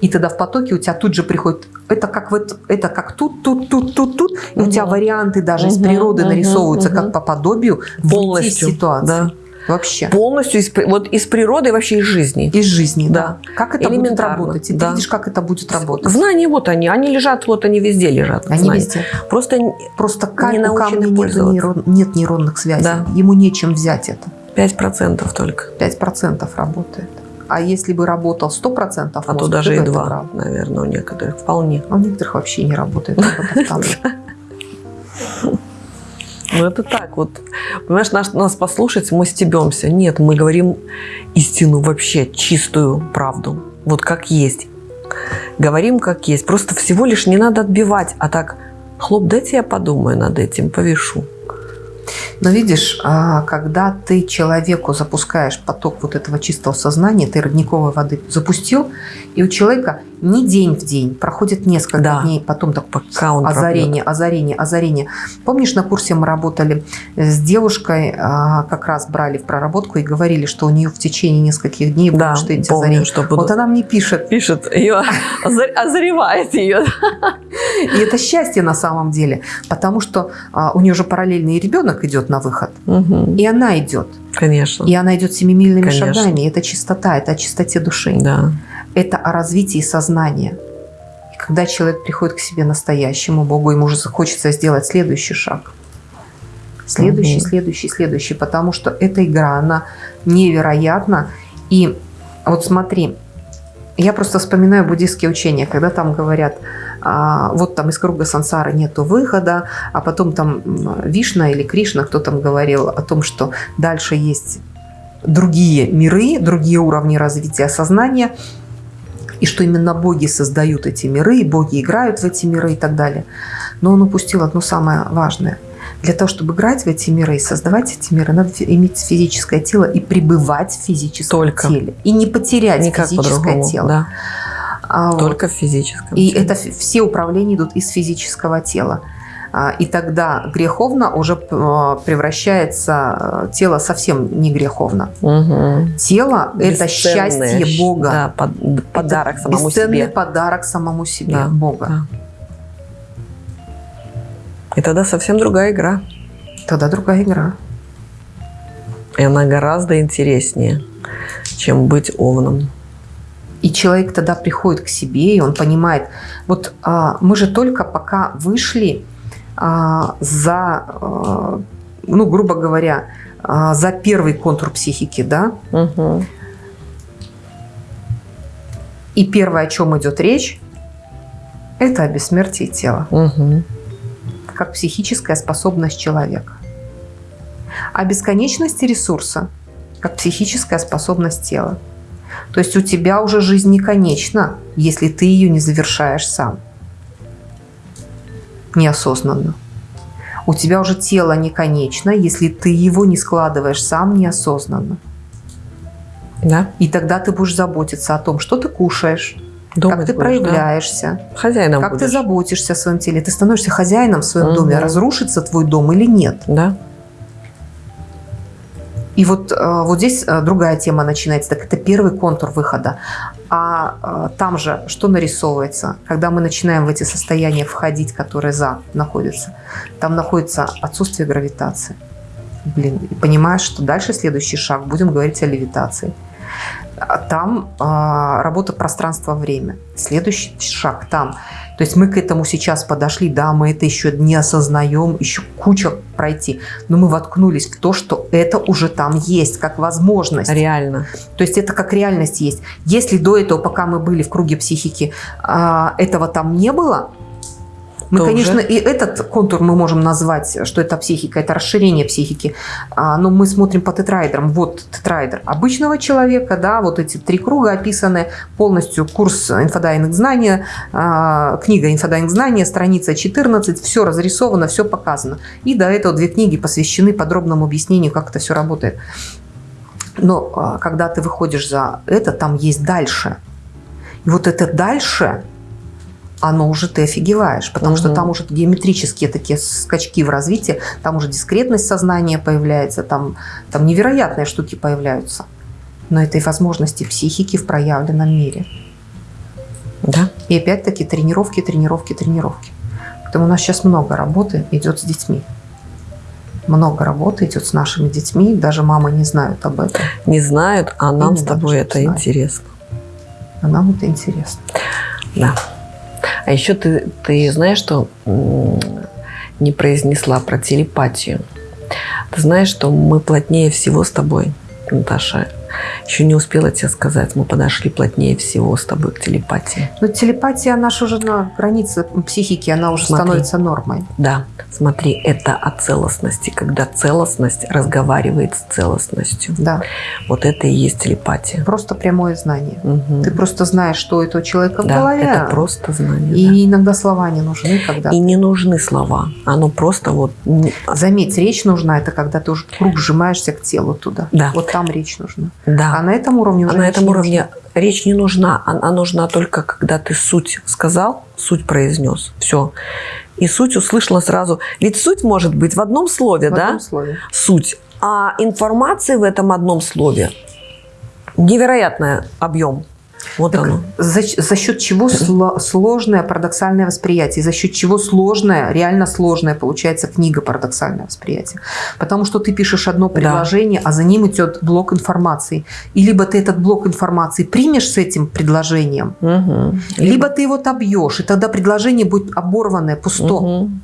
И тогда в потоке у тебя тут же приходит, это как, вот, это как тут, тут, тут, тут, тут, и угу. у тебя варианты даже угу, из природы угу, нарисовываются угу. как по подобию полностью ситуации. Да. Вообще. Полностью из, вот из природы вообще из жизни. Из жизни, да. да. Как это будет работать? И да. ты видишь, как это будет работать. Знания вот они. Они лежат, вот они везде лежат. Они знания. везде. Просто, Просто не у камня нет, нейрон, нет нейронных связей. Да. Ему нечем взять это. 5% только. 5% работает. А если бы работал 100% мозг, А то даже и 2, наверное, у некоторых вполне. А у некоторых вообще не работает. Ну, это так вот. Понимаешь, нас, нас послушать, мы стебемся. Нет, мы говорим истину вообще, чистую правду. Вот как есть. Говорим как есть. Просто всего лишь не надо отбивать. А так, хлоп, дайте я подумаю над этим, повешу. Но видишь, а, когда ты человеку запускаешь поток вот этого чистого сознания, ты родниковой воды запустил, и у человека не день в день, проходит несколько да. дней, потом так он озарение, пробьет. озарение, озарение. Помнишь, на курсе мы работали с девушкой, а, как раз брали в проработку и говорили, что у нее в течение нескольких дней да, будут что эти помню, озарения. Что будут... Вот она мне пишет. Пишет, ее озаревает ее. И это счастье на самом деле, потому что а, у нее же параллельный ребенок идет на выход, и она идет. Конечно. И она идет семимильными шагами. Это чистота, это о чистоте души. Да это о развитии сознания. И когда человек приходит к себе настоящему Богу, ему уже захочется сделать следующий шаг. Следующий, угу. следующий, следующий. Потому что эта игра, она невероятна. И вот смотри, я просто вспоминаю буддийские учения, когда там говорят, а, вот там из круга сансары нету выхода, а потом там Вишна или Кришна, кто там говорил о том, что дальше есть другие миры, другие уровни развития сознания, и что именно боги создают эти миры, и боги играют в эти миры и так далее. Но он упустил одно самое важное. Для того, чтобы играть в эти миры и создавать эти миры, надо иметь физическое тело и пребывать в физическом Только. теле. И не потерять Никак физическое тело. Да. А, Только вот. в физическом И теле. это все управления идут из физического тела. А, и тогда греховно уже а, превращается э, тело совсем не греховно. Угу. Тело – это счастье Бога. Да, под, подарок это самому бесценный себе. подарок самому себе да, Бога. Да. И тогда совсем другая игра. Тогда другая игра. И она гораздо интереснее, чем быть овном. И человек тогда приходит к себе, и он понимает, вот а, мы же только пока вышли за, а, ну, грубо говоря, а, за первый контур психики, да? Угу. И первое, о чем идет речь, это о бессмертии тела. Угу. Как психическая способность человека. О бесконечности ресурса, как психическая способность тела. То есть у тебя уже жизнь не конечна, если ты ее не завершаешь сам неосознанно. У тебя уже тело не конечно, если ты его не складываешь сам неосознанно. Да. И тогда ты будешь заботиться о том, что ты кушаешь, Думать как ты будешь, проявляешься, да? Хозяином как будешь. ты заботишься о своем теле. Ты становишься хозяином в своем Мгм. доме. Разрушится твой дом или нет? Да. И вот, э, вот здесь э, другая тема начинается. Так это первый контур выхода. А э, там же что нарисовывается? Когда мы начинаем в эти состояния входить, которые за находятся, там находится отсутствие гравитации. Блин, и понимаешь, что дальше следующий шаг, будем говорить о левитации. А Там а, работа пространство-время. Следующий шаг там. То есть мы к этому сейчас подошли, да, мы это еще не осознаем, еще куча пройти, но мы воткнулись в то, что это уже там есть, как возможность. Реально. То есть это как реальность есть. Если до этого, пока мы были в круге психики, а, этого там не было, мы, конечно, уже- и этот контур мы можем назвать, что это психика, это расширение психики. А, но мы смотрим по тетраэдрам. Вот тетраэдр обычного человека, да, вот эти три круга описаны полностью. Курс инфодайвинг знания, а, книга инфодайвинг знания, страница 14, все разрисовано, все показано. И до этого две книги посвящены подробному объяснению, как это все работает. Но а, когда ты выходишь за это, там есть дальше. И вот это дальше, оно уже ты офигеваешь, потому что Мгм. там уже геометрические такие скачки в развитии, там уже дискретность сознания появляется, там, там невероятные штуки появляются. Но это и возможности психики в проявленном мире. Да. И опять-таки тренировки, тренировки, тренировки. Поэтому у нас сейчас много работы идет с детьми. Много работы идет с нашими детьми, даже мамы не знают об этом. Не знают, а нам с тобой это знает. интересно. А нам это интересно. Да. А еще ты, ты знаешь, что не произнесла про телепатию. Ты знаешь, что мы плотнее всего с тобой, Наташа. Еще не успела тебе сказать, мы подошли плотнее всего с тобой к телепатии. Но телепатия, она же уже на границе психики, она уже Смотри. становится нормой. Да, смотри, это о целостности, когда целостность разговаривает с целостностью. Да, Вот это и есть телепатия. просто прямое знание. Мгм. Ты просто знаешь, что у этого человека в да, голове. это просто знание. И да. иногда слова не нужны, когда... И не нужны слова. Оно просто вот... Заметь, речь нужна, это когда ты уже круг сжимаешься к телу туда. Да. Вот там речь нужна. Да. А на этом уровне А уже на речь этом не уровне речь не нужна. Она нужна только, когда ты суть сказал, суть произнес. Все. И суть услышала сразу. Ведь суть может быть в одном слове. В да? одном слове. Суть. А информации в этом одном слове невероятный объем. Вот Так оно. за, за счет чего сло- сложное парадоксальное восприятие, за счет чего сложное, реально сложное получается книга парадоксальное восприятие. Потому что ты пишешь одно предложение, а за ним идет блок информации. И либо ты этот блок информации примешь с этим предложением, Мгм. либо ты его отобьешь, и тогда предложение будет оборванное, пусто. Мгм.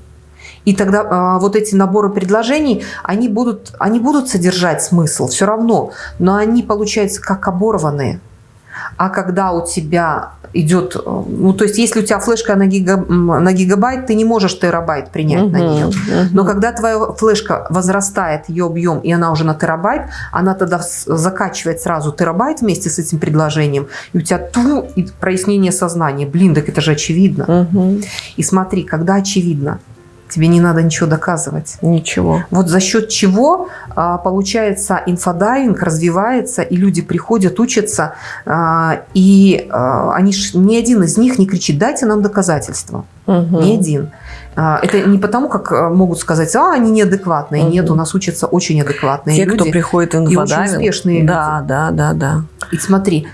И тогда а, вот эти наборы предложений, они будут, они будут содержать смысл все равно, но они получаются как оборванные. А когда у тебя идет, э, ну то есть если у тебя флешка на, гига- на гигабайт, ты не можешь терабайт принять на Мгм. нее. Мгм. Но когда твоя флешка возрастает, ее объем, и она уже на терабайт, она тогда закачивает сразу терабайт вместе с этим предложением, и у тебя ту, и прояснение сознания. Блин, так это же очевидно. Мгм. И смотри, когда очевидно, тебе не надо ничего доказывать. Ничего. Вот за счет чего а, получается инфодайвинг развивается, и люди приходят, учатся, а, и а, они ж, ни один из них не кричит, дайте нам доказательства. Мгм. Ни один. Это не потому, как могут сказать, а, они неадекватные. Мгм. Нет, у нас учатся очень адекватные Те, люди. кто приходит в очень инфодайвинг. успешные Да, да, да, да. И смотри,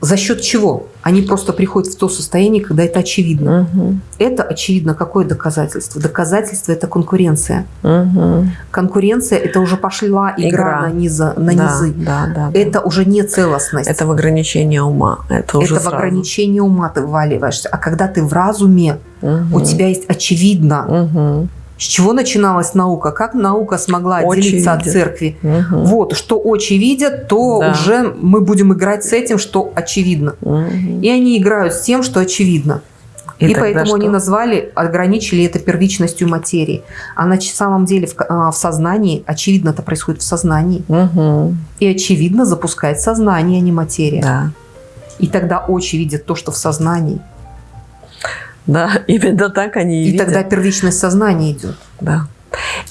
за счет чего? Они просто приходят в то состояние, когда это очевидно. Мгм. Это очевидно какое доказательство? Доказательство – это конкуренция. Мгм. Конкуренция – это уже пошла игра, Игра. на, низа, на Да, низы. Да, да, да. Это уже не целостность. Это в ограничение ума. Это уже Это в сразу. ограничение ума ты вваливаешься. А когда ты в разуме, Мгм. у тебя есть очевидно. Мгм. С чего начиналась наука? Как наука смогла Очи отделиться от церкви? Мгм. Вот, что очи видят, то Да. уже мы будем играть с этим, что очевидно. Мгм. И они играют с тем, что очевидно. И, тогда поэтому что? они назвали, ограничили это первичностью материи. А на самом деле в, а, в сознании, очевидно, это происходит в сознании. Мгм. И очевидно запускает сознание, а не материя. Да. И тогда очи видят то, что в сознании. Да, именно так они и, И видят. тогда первичность сознания идет. Да.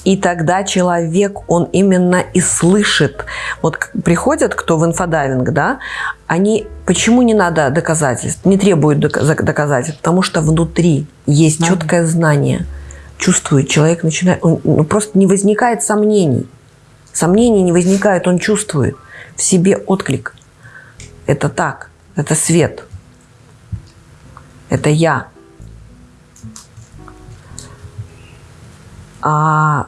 И тогда человек, он именно и слышит. Вот приходят, кто в инфодайвинг, да, они, почему не надо доказательств, не требуют дока- за- доказательств? Потому что внутри есть Надо. четкое знание. Чувствует, человек начинает, он, ну, просто не возникает сомнений. Сомнений не возникает, он чувствует в себе отклик. Это так, это свет. Это я. А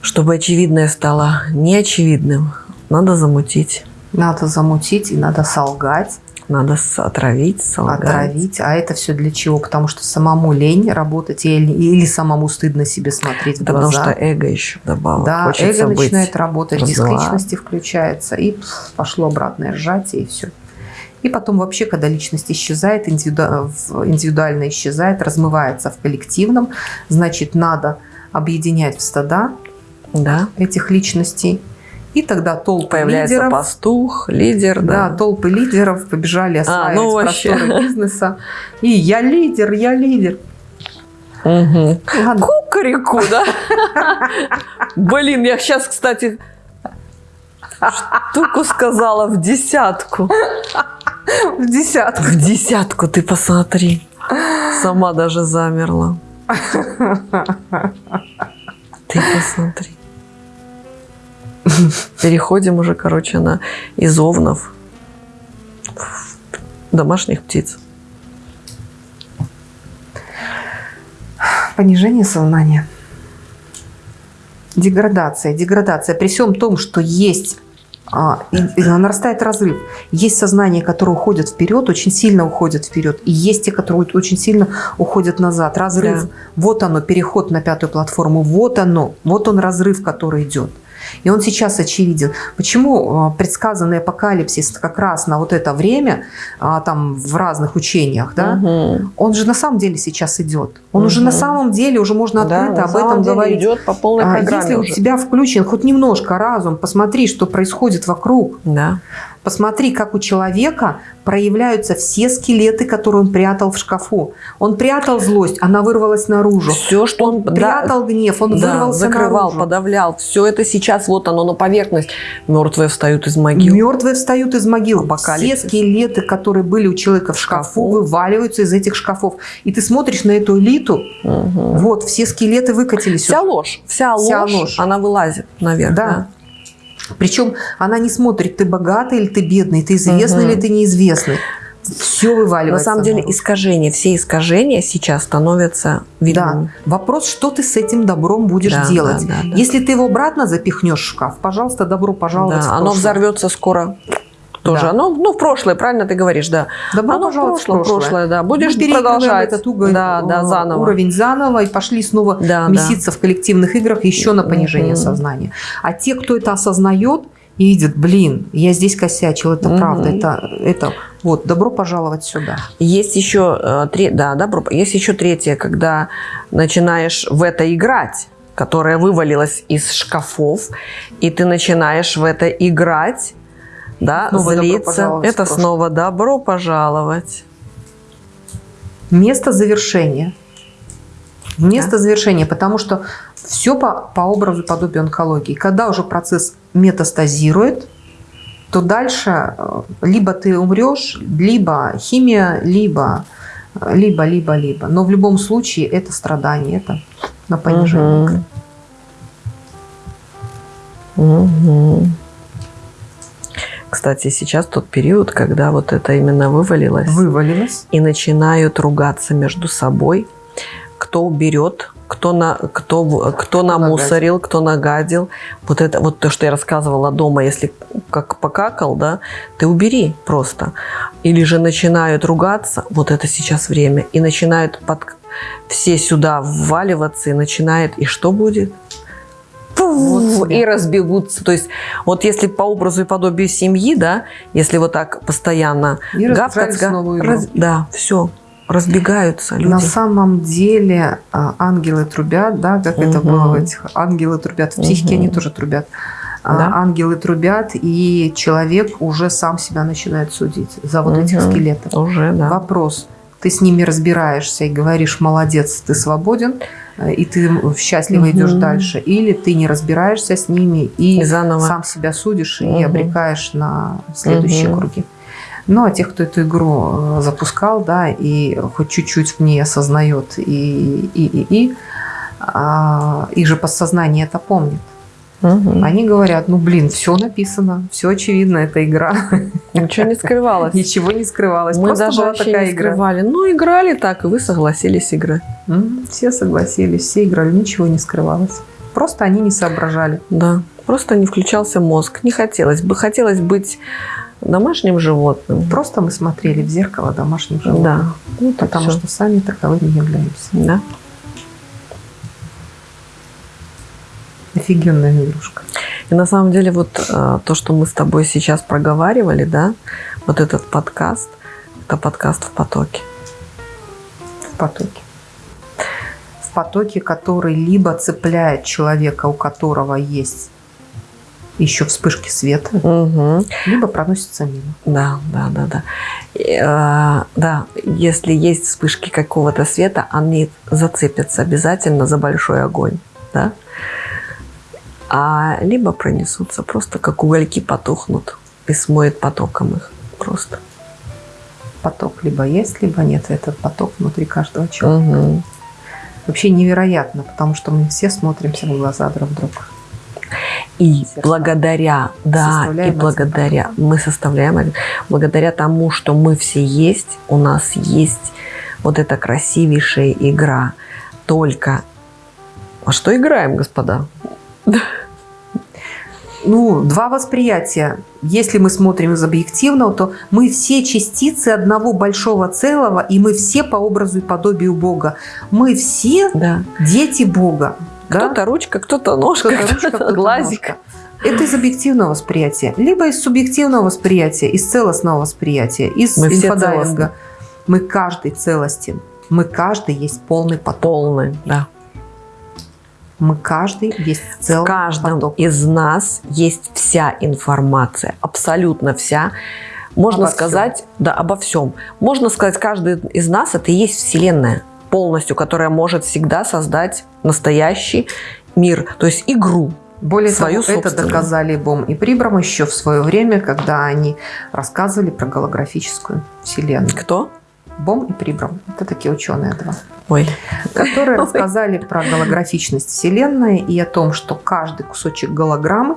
чтобы очевидное стало неочевидным, надо замутить, Надо замутить и надо солгать, надо отравить, солгать. отравить. А это все для чего? Потому что самому лень работать или, или самому стыдно себе смотреть в потому глаза. что эго еще вдобавок. Да, Хочется эго начинает работать, диск раздувать. личности включается, и пошло обратное сжатие, и все. И потом вообще, когда личность исчезает, индивиду- индивидуально исчезает, размывается в коллективном, значит, надо объединять в стада Да. этих личностей. И тогда толпы Появляется лидеров, пастух, лидер, да, да. толпы лидеров побежали осваивать ну вообще. просторы бизнеса. И я лидер, я лидер. Мгм. Ладно, Кукареку, да? Блин, я сейчас, кстати, штуку сказала в десятку. в десятку. В десятку ты посмотри. Сама даже замерла. Ты посмотри. Переходим уже, короче, на из овнов домашних птиц. Понижение сознания. Деградация. Деградация. При всем том, что есть а, и- и нарастает разрыв. Есть сознание, которое уходит вперед, очень сильно уходит вперед. И есть те, которые очень сильно уходят назад. Разрыв. Да. Вот оно, переход на пятую платформу. Вот оно. Вот он разрыв, который идет. И он сейчас очевиден. Почему а, предсказанный апокалипсис как раз на вот это время, а, там в разных учениях, да, Мгм. он же на самом деле сейчас идет. Он уже Мгм. на самом деле, уже можно Да, открыто на об этом говорить. идет по полной А программе Если у уже. тебя включен хоть немножко разум, посмотри, что происходит вокруг. Да. Посмотри, как у человека проявляются все скелеты, которые он прятал в шкафу. Он прятал злость, она вырвалась наружу. Все, что он да, Прятал гнев, он да, вырвался закрывал, наружу. подавлял. Все это сейчас вот оно на поверхность. Мертвые встают из могил. Мертвые встают из могил. Все Апокалипсис. скелеты, которые были у человека в шкафу, Шкафу. вываливаются из этих шкафов. И ты смотришь на эту элиту, Мгм. вот, все скелеты выкатились. Вся ложь, вся, Вся ложь, ложь. она вылазит наверх. Да. Да. Причем она не смотрит, ты богатый или ты бедный, ты известный Мгм. или ты неизвестный. Все На вываливается. самом деле наружу. искажения, все искажения сейчас становятся Да. видными. Вопрос, что ты с этим добром будешь Да, делать. да, да, да. Если ты его обратно запихнешь в шкаф, пожалуйста, добро пожаловать Да, в оно взорвется скоро. Тоже. Да. Оно, ну, в прошлое, правильно ты говоришь, да. Добро оно в прошлое, прошлое, да. Будешь Мы продолжать. этот угол, да, да, э, заново. уровень заново и пошли снова Да, меситься в коллективных играх еще на понижение Мгм. сознания. А те, кто это осознает и видит, блин, я здесь косячил, это Мгм. правда, это, это вот, добро пожаловать сюда. Есть еще, э, тре- да, добро, есть еще третье, когда начинаешь в это играть, которая вывалилась из шкафов, и ты начинаешь в это играть, да, Снова злиться. Это снова добро пожаловать. Место завершения. Место завершения, потому что все по, по образу и подобию онкологии. Когда уже процесс метастазирует, то дальше э, либо ты умрешь, либо химия, либо, э, либо, либо, либо. Но в любом случае это страдание, это на понижение. Мгм. Мгм. Кстати, сейчас тот период, когда вот это именно вывалилось. Вывалилось. и начинают ругаться между собой, кто уберет, кто, на, кто, в- кто намусорил, кто нагадил. Вот это вот то, что я рассказывала дома, если как покакал, да, ты убери просто. Или же начинают ругаться, вот это сейчас время, и начинают под, все сюда вваливаться, и начинает, и что будет? Вот и разбегутся. То есть вот если по образу и подобию семьи, да, если вот так постоянно И гавкать, раз- да, все, разбегаются люди. На самом деле а, ангелы трубят, да, как это Мгм. было в этих ангелы трубят. В психике Мгм. они тоже трубят. А, Да. Ангелы трубят, и человек уже сам себя начинает судить за вот этих Мгм. скелетов. Уже, да. Вопрос. ты с ними разбираешься и говоришь, молодец, ты свободен, и ты счастливо идешь Мгм. дальше, или ты не разбираешься с ними и И заново. сам себя судишь и обрекаешь на следующие Мгм. круги. Ну, а тех, кто эту игру э, запускал, да, и хоть чуть-чуть в ней осознает, и, и, и, и а, их же подсознание это помнит. Мгм. Они говорят, ну, блин, все написано, все очевидно, это игра. Ничего не скрывалось. Ничего не скрывалось. Мы Просто даже была вообще такая не игра. скрывали. Ну, играли так, и вы согласились играть. Все согласились, все играли, ничего не скрывалось. Просто они не соображали. Да. Просто не включался мозг. Не хотелось бы. Хотелось быть домашним животным. Просто мы смотрели в зеркало домашних Да. животных. Ну, Потому всё. что сами таковыми являемся. Да. Офигенная игрушка. И на самом деле вот э, то, что мы с тобой сейчас проговаривали, да, вот этот подкаст, это подкаст в потоке. В потоке. В потоке, который либо цепляет человека, у которого есть еще вспышки света, Мгм. либо проносится мимо. Да, да, да, да. И, э, да, если есть вспышки какого-то света, они зацепятся обязательно за большой огонь, да. А либо пронесутся, просто как угольки потухнут и смоет потоком их просто. Поток либо есть, либо нет. Этот поток внутри каждого человека. Мгм. Вообще невероятно, потому что мы все смотримся в глаза друг друга. И Сердца. благодаря, да, и Составляем один благодаря, мы составляем, благодаря тому, что мы все есть, у нас есть вот эта красивейшая игра. Только, а что играем, господа? Ну, два восприятия. Если мы смотрим из объективного, то мы все частицы одного большого целого, и мы все по образу и подобию Бога. Мы все Да. дети Бога. да? Кто-то ручка, кто-то ножка, Кто-то кто-то кто-то глазик. ножка. Это из объективного восприятия, либо из субъективного восприятия, из целостного восприятия, из Мы целостны. Мы каждый целостен. Мы каждый есть полный поток. Полный, да. Мы каждый есть В целый каждом поток. из нас есть вся информация, абсолютно вся. Можно Обо всем. сказать, да, обо всем. Можно сказать, каждый из нас это и есть Вселенная полностью, которая может всегда создать настоящий мир, то есть игру. Более свою того, это доказали Бом и Прибрам еще в свое время, когда они рассказывали про голографическую вселенную. Кто? Бом и Прибрам. Это такие ученые два. Ой, Которые Ой. рассказали про голографичность вселенной и о том, что каждый кусочек голограммы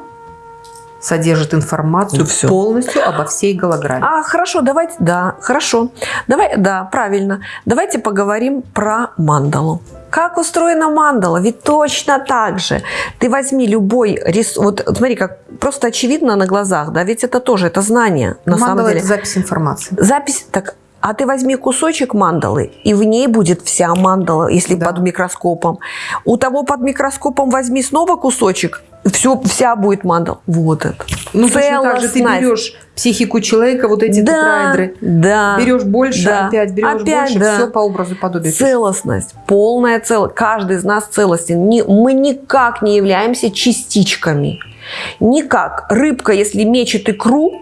содержит информацию Ну, всё. полностью обо всей голограмме. А, хорошо, давайте, да, хорошо. Давай, да, правильно. Давайте поговорим про мандалу. Как устроена мандала? Ведь точно так же. Ты возьми любой рис... Вот смотри, как просто очевидно на глазах, да, ведь это тоже, это знание, на Мандала самом деле. это запись информации. Запись, так, а ты возьми кусочек мандалы, и в ней будет вся мандала, если Да. под микроскопом. У того под микроскопом возьми снова кусочек, все, вся будет мандала. Вот это. Ну, точно так же ты берешь психику человека, вот эти да, тетраэдры, да. берешь больше, Да. опять берешь Опять, больше, да. все по образу подобию. Целостность, полная целостность. Каждый из нас целостен. Не- мы никак не являемся частичками. Никак. Рыбка, если мечет икру,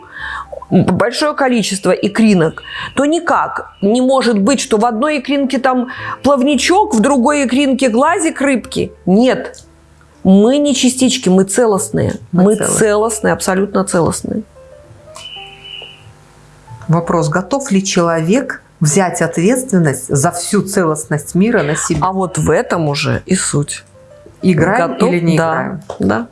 большое количество икринок, то никак не может быть, что в одной икринке там плавничок, в другой икринке глазик рыбки. Нет. Мы не частички, мы целостные. Мы Мы, целостные. целостные, абсолютно целостные. Вопрос, готов ли человек взять ответственность за всю целостность мира на себя? А вот в этом уже и суть. Играем Готов? или не да, играем? Да,